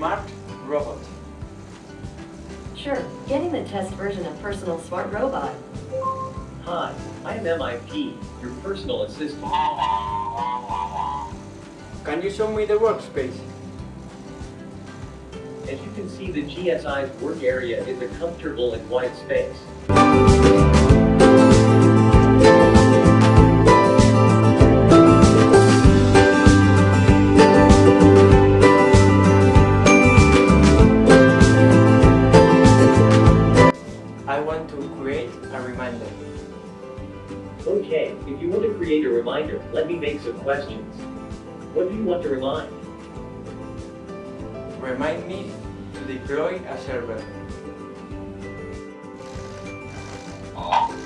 smart robot. Sure, getting the test version of Personal Smart Robot. Hi, I am MIP, your personal assistant. Can you show me the workspace? As you can see, the GSI's work area is a comfortable and wide space. Reminder. Okay, if you want to create a reminder, let me make some questions. What do you want to remind? Remind me to deploy a server. Oh.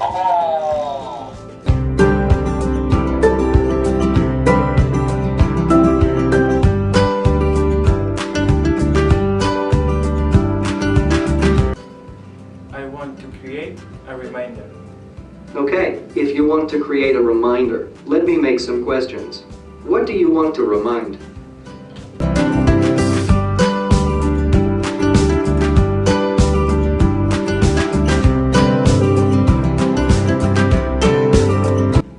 Oh. I want to create a reminder. Okay, if you want to create a reminder, let me make some questions. What do you want to remind?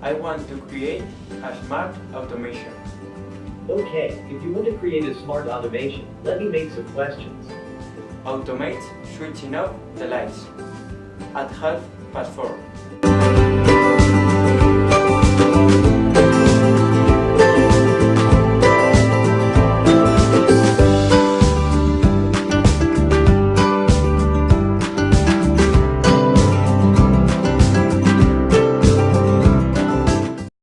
I want to create a smart automation. Okay, if you want to create a smart automation, let me make some questions. Automate switching off the lights at half past four.